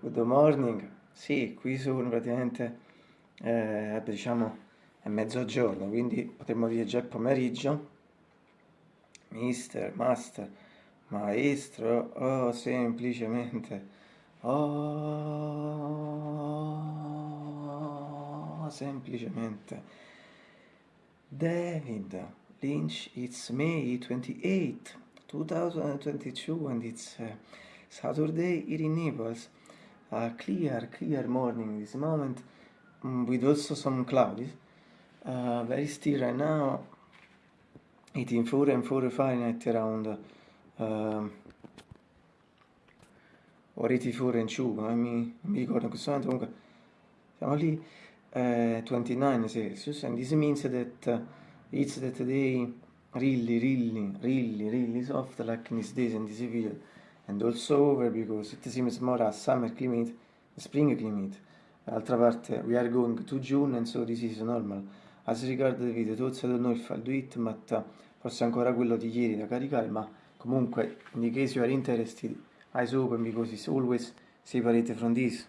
good morning. Sì, qui sono praticamente, eh, diciamo, è mezzogiorno, quindi potremmo dire già pomeriggio. Mister, master, maestro, oh, semplicemente, oh, semplicemente. David Lynch, it's May 28, 2022 and it's uh, Saturday here in Naples. A clear, clear morning this moment um, with also some clouds. Uh, very still right now. 84 and 4 Fahrenheit around uh, or 84 and 2, non mi, mi ricordo in questo momento, comunque siamo lì, uh, 29 Celsius, and this means that uh, it's that day really, really, really, really soft like in these days and this video, and also over because it seems more a summer climate, spring climate. D'altra parte, we are going to June and so this is normal. As regard the video, thoughts I don't know if I'll do it, but uh, forse ancora quello di ieri da caricare, ma comunque, in case you are interested, eyes open because it's always separated from this.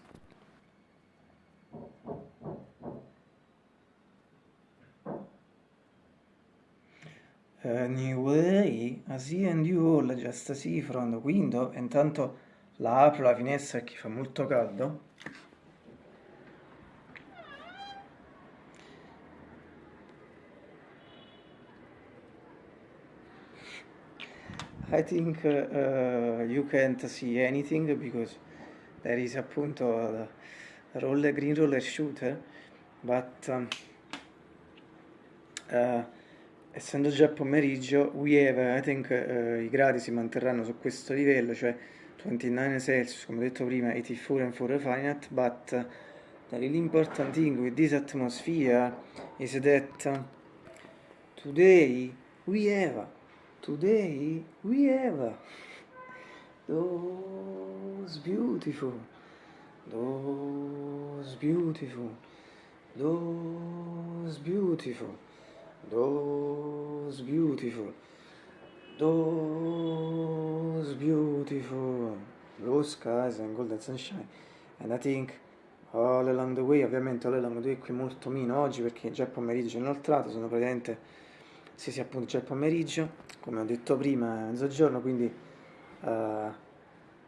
Anyway, I see and you all just see from the window, intanto la apro la finestra che fa molto caldo. I think uh, you can't see anything because there is appunto the roller, green roller shooter, but um, uh, essendo già pomeriggio, we have, I think uh, i gradi si manterranno su questo livello, cioè 29 Celsius, come detto prima, 84 and 4 Fahrenheit, but the really important thing with this atmosphere is that today we have Today we have those beautiful, those beautiful, those beautiful, those beautiful, those beautiful. Blue skies and golden sunshine. And I think all along the way, ovviamente all along the way qui molto meno oggi perché già pomeriggio inoltrato, sono praticamente sì sì appunto il pomeriggio come ho detto prima è mezzogiorno quindi uh,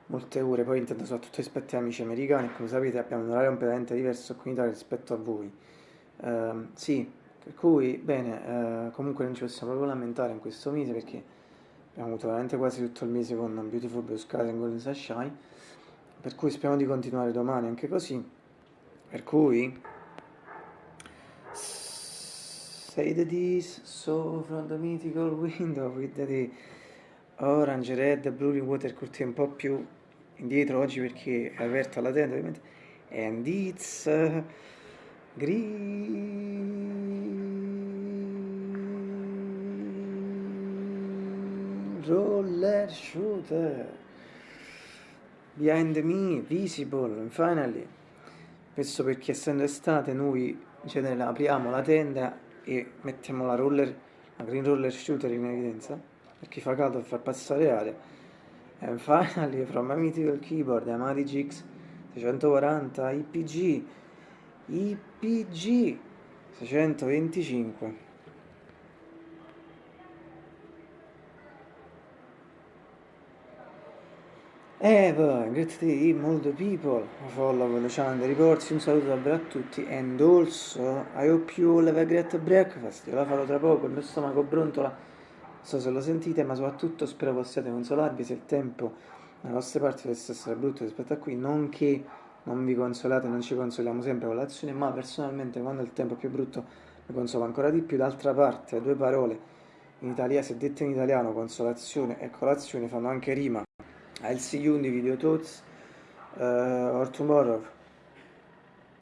molte ore. Poi intendo soprattutto rispetto agli amici americani come sapete abbiamo un orario completamente diverso qui in Italia rispetto a voi. Uh, sì per cui bene uh, comunque non ci possiamo proprio lamentare in questo mese perché abbiamo avuto veramente quasi tutto il mese con Beautiful Blue Skies and Golden Sunshine. Per cui speriamo di continuare domani anche così. Per cui Say the this, so from the mythical window with the orange, red, blue water curtain un po' più indietro oggi perché è aperta la tenda ovviamente. And it's uh, green roller shooter. Behind me visible finally. Questo perché essendo estate noi in genere apriamo la tenda e mettiamo la roller, la green roller shooter in evidenza perché fa caldo per far passare aria. And finally from my mythical keyboard Amati GX 640 IPG IPG 625 Poi, great day, molto people, follow channel reports, un saluto davvero a tutti, and also, I hope you all have a great breakfast, io la farò tra poco, il mio stomaco brontola, non so se lo sentite, ma soprattutto spero possiate consolarvi se il tempo nelle vostre parti dovesse essere brutto rispetto a qui, non che non vi consolate, non ci consoliamo sempre con l'azione, ma personalmente quando il tempo è più brutto mi consolo ancora di più, d'altra parte, due parole, in italiano, se dette in italiano, consolazione e colazione fanno anche rima, I'll see you in the video thoughts uh, or tomorrow